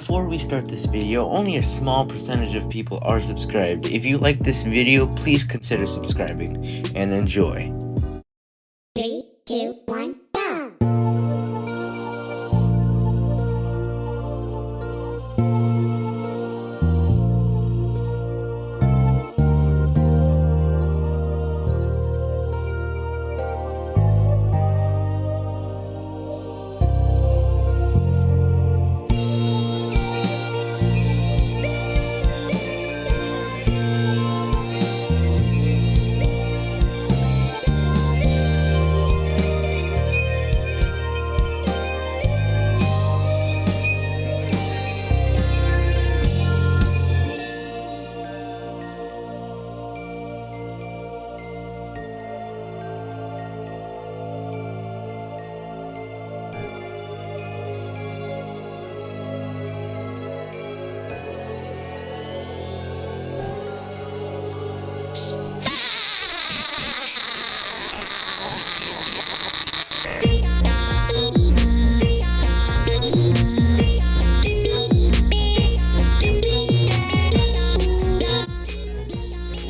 Before we start this video, only a small percentage of people are subscribed. If you like this video, please consider subscribing, and enjoy. Three, two, one,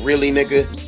Really, nigga?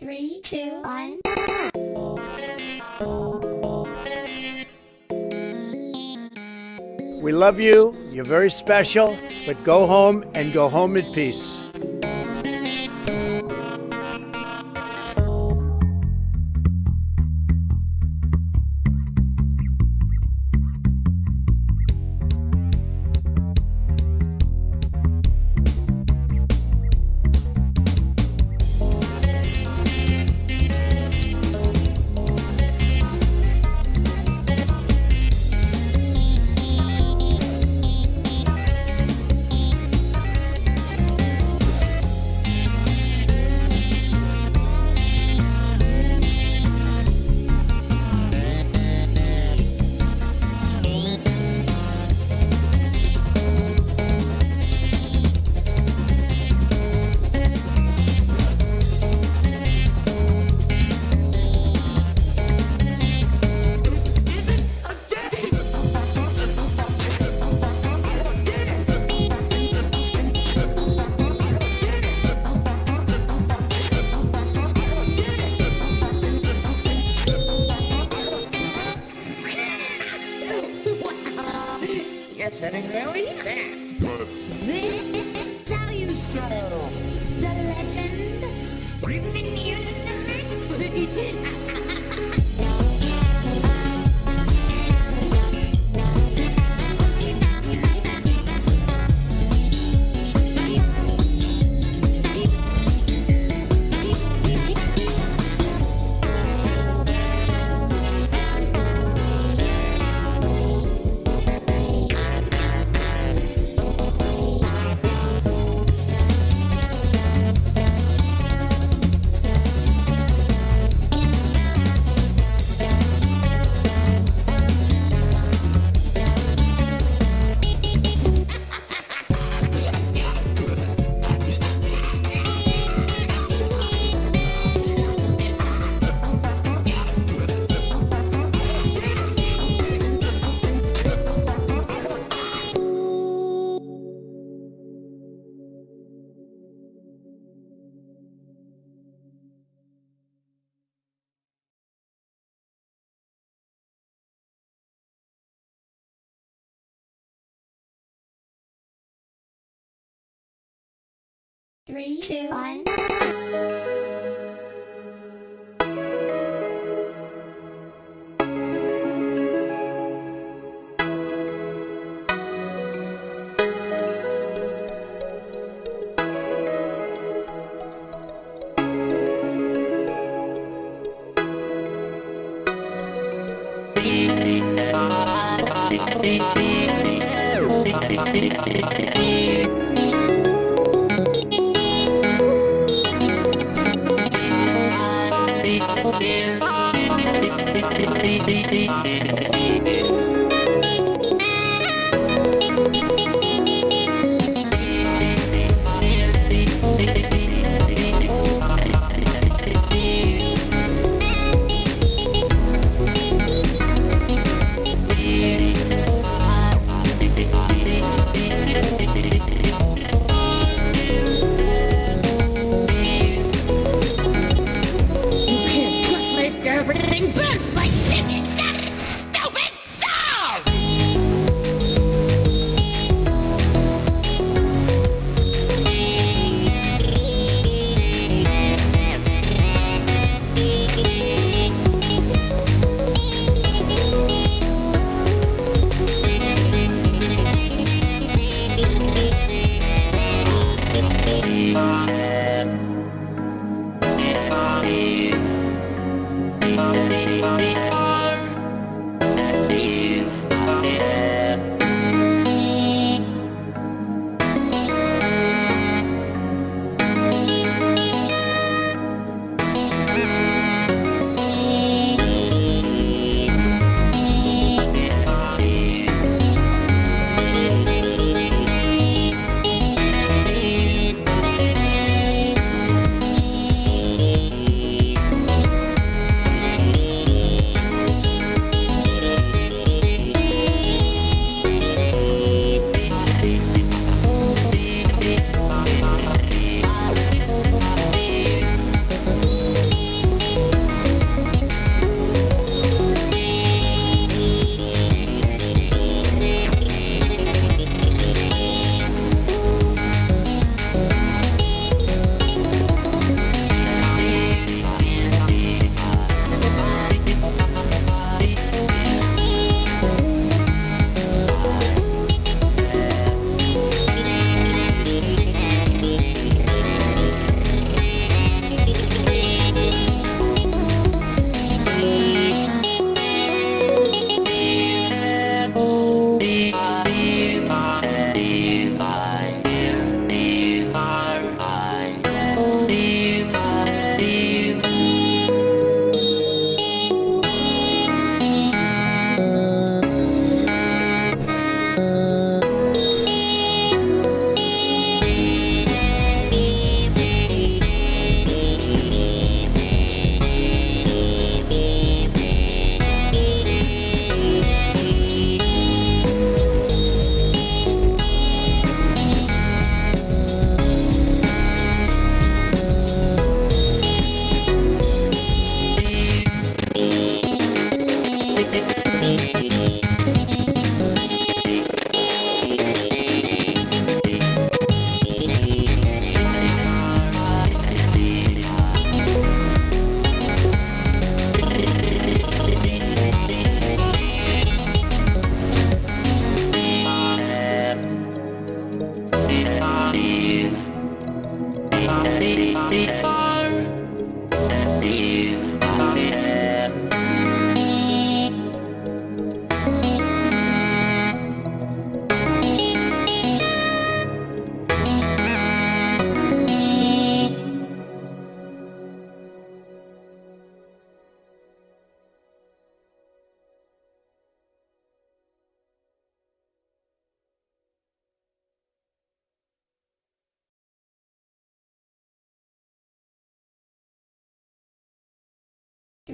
Three, two, one. We love you. You're very special. But go home and go home in peace. Hit. Three, two, one.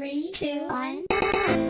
Three, two, one.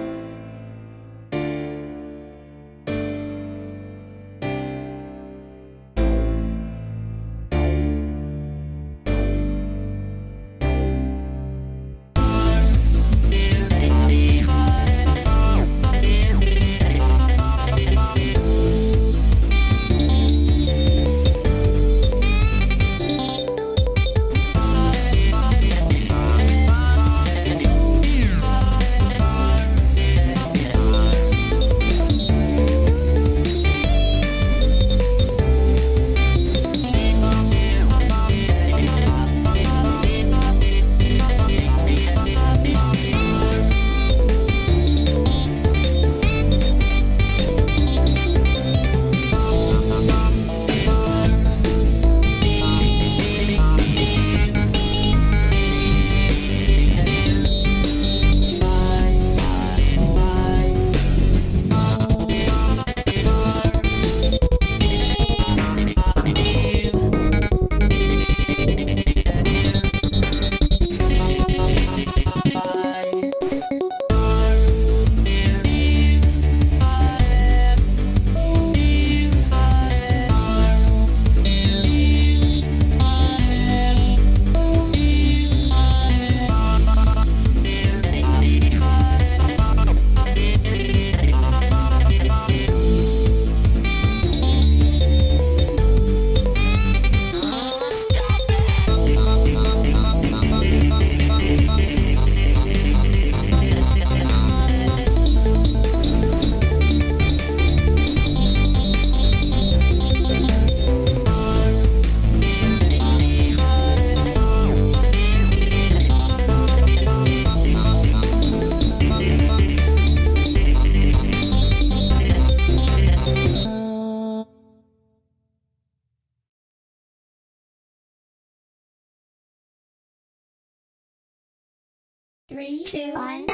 Three, two, one.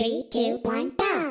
Three, two, one, go.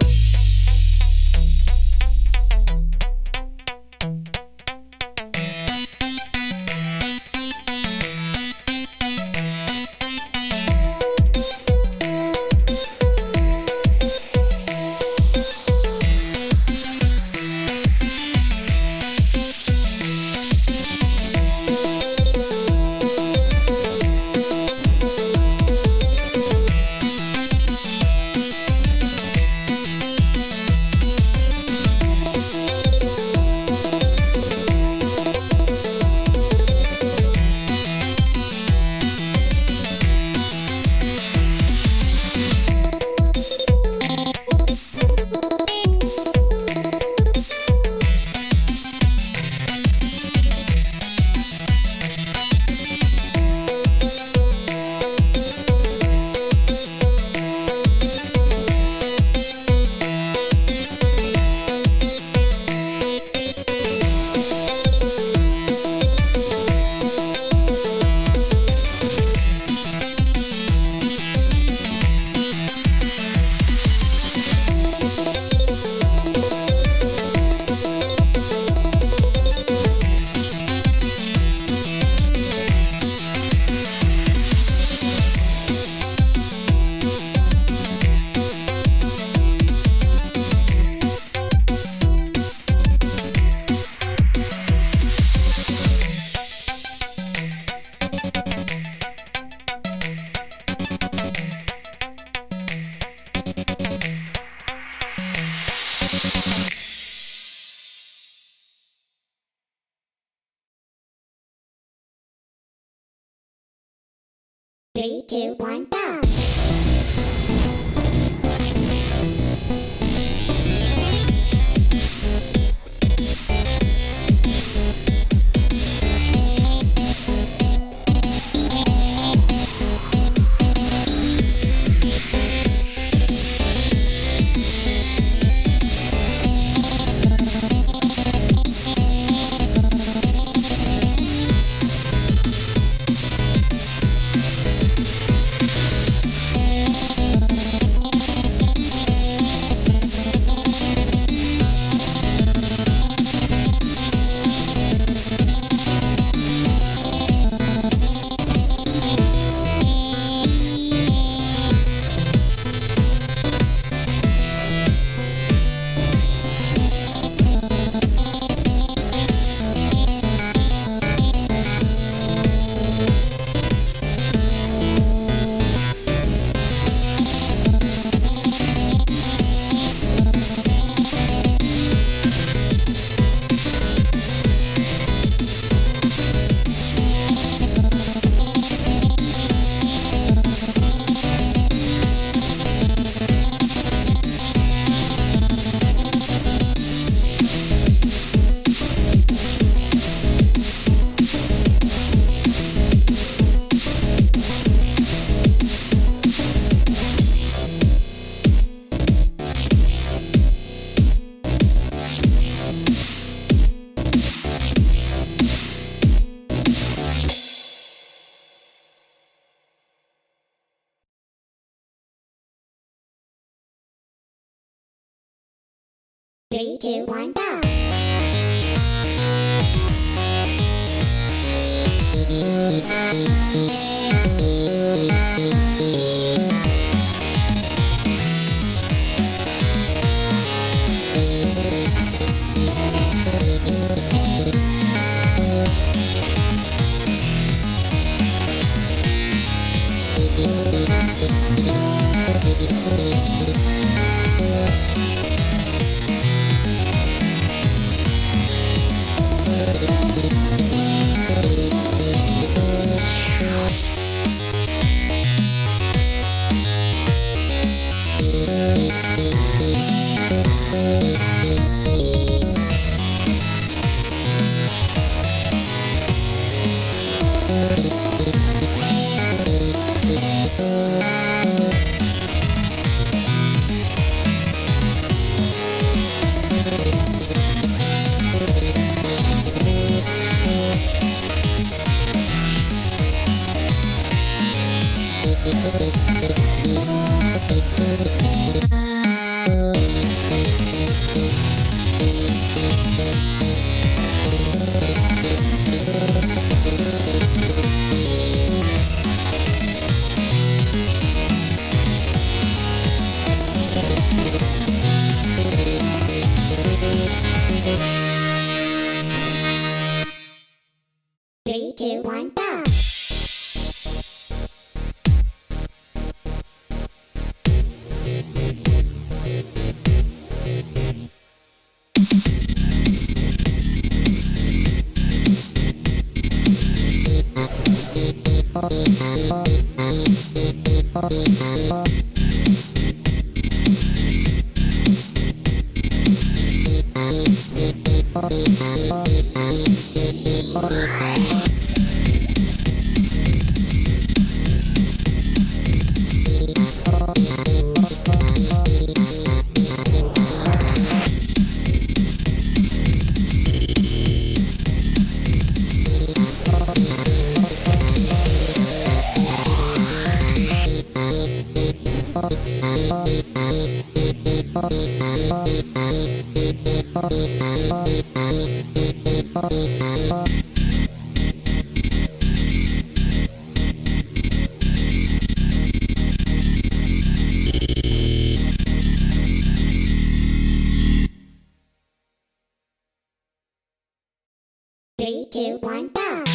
Three, two, one, go. Three, two, one, go.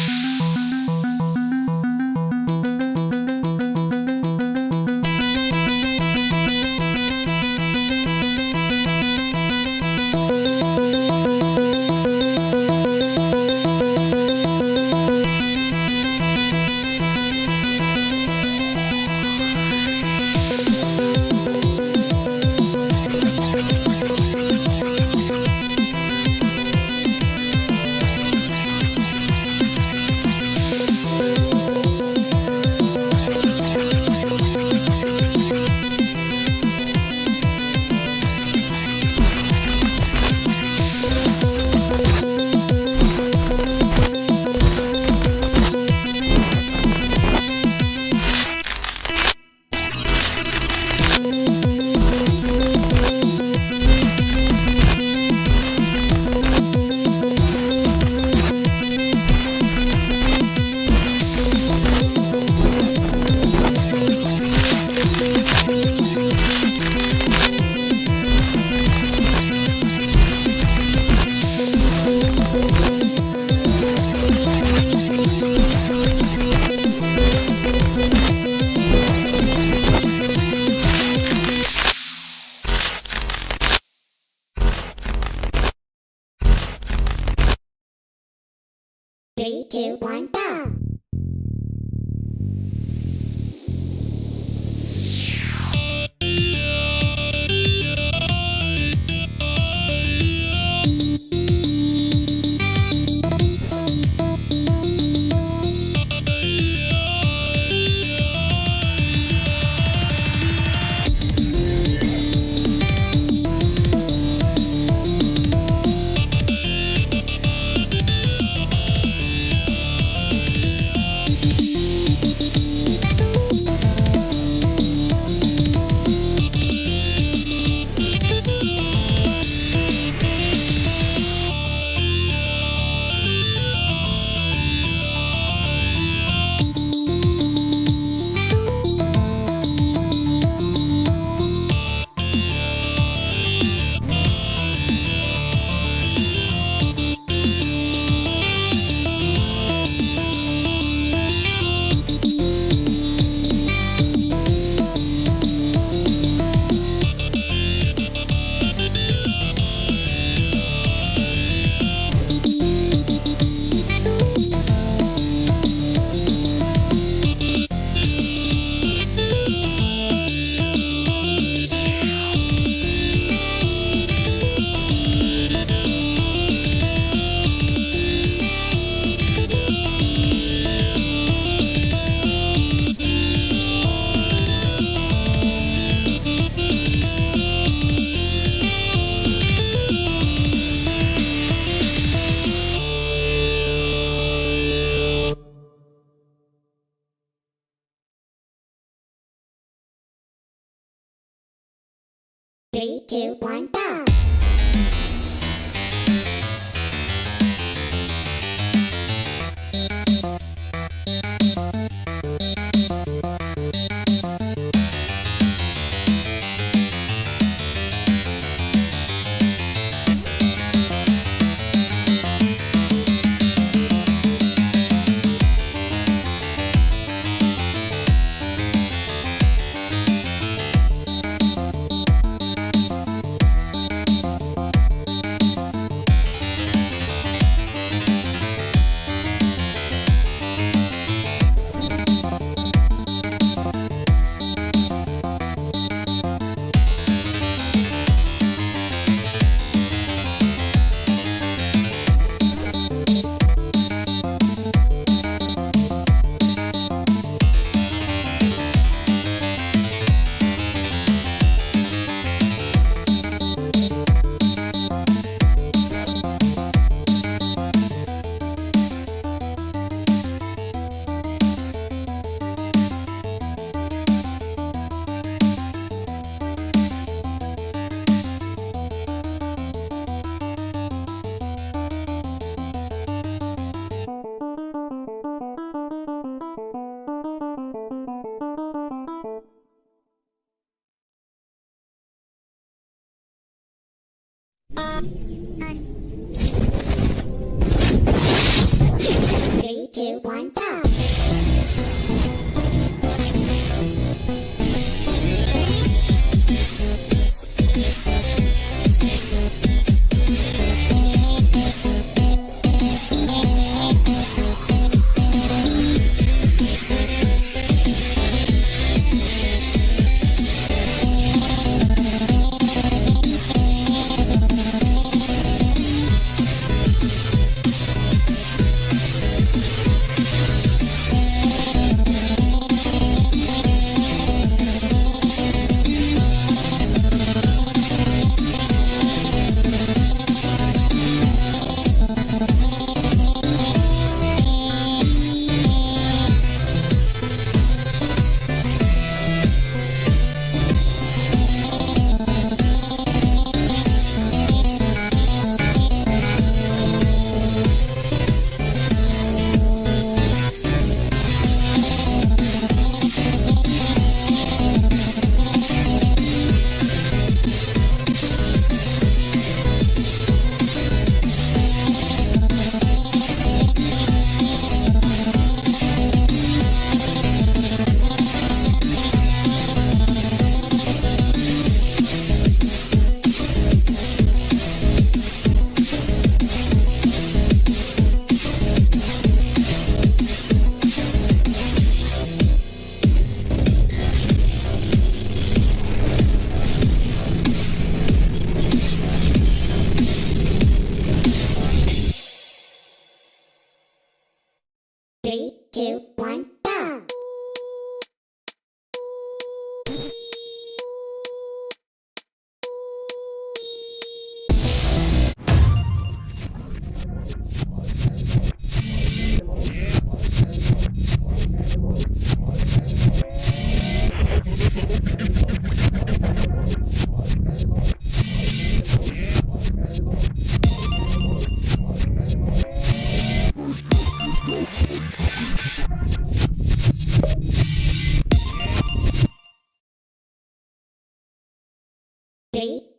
Three, two, one, go.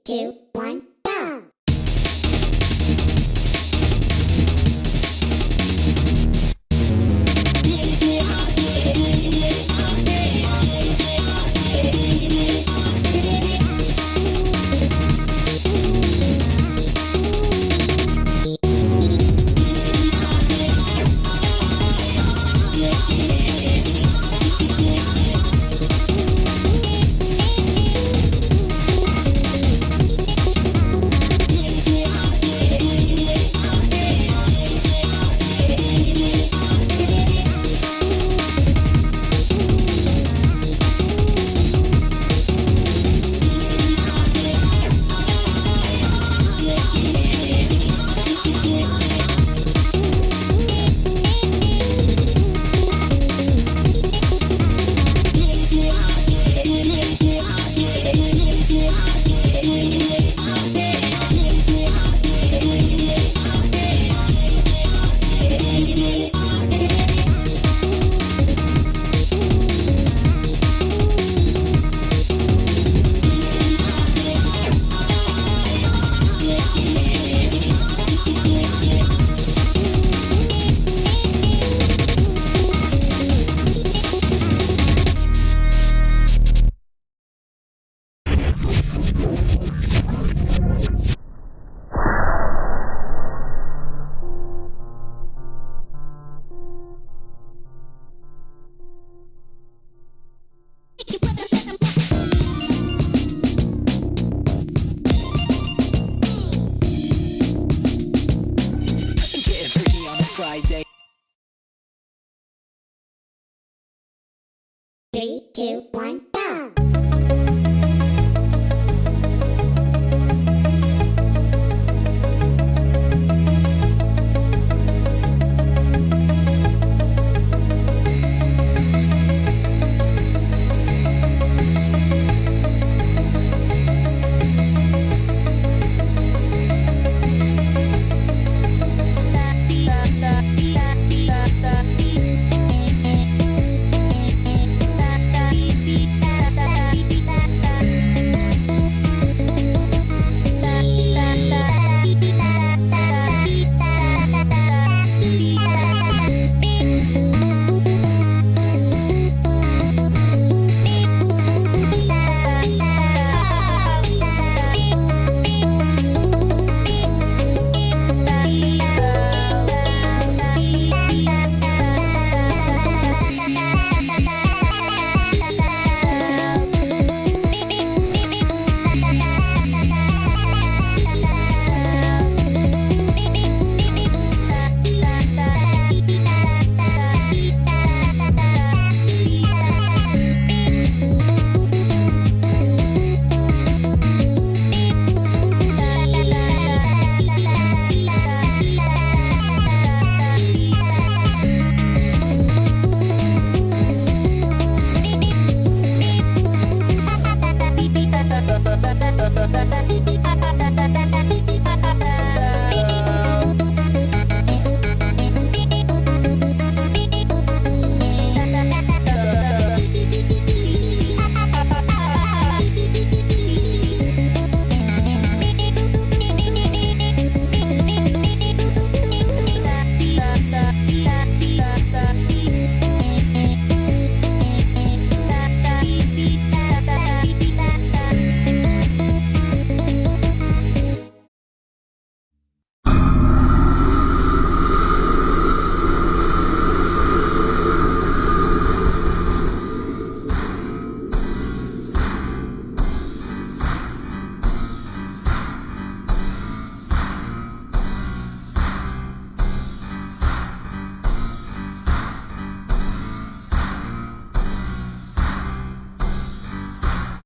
Two, Three, two, one,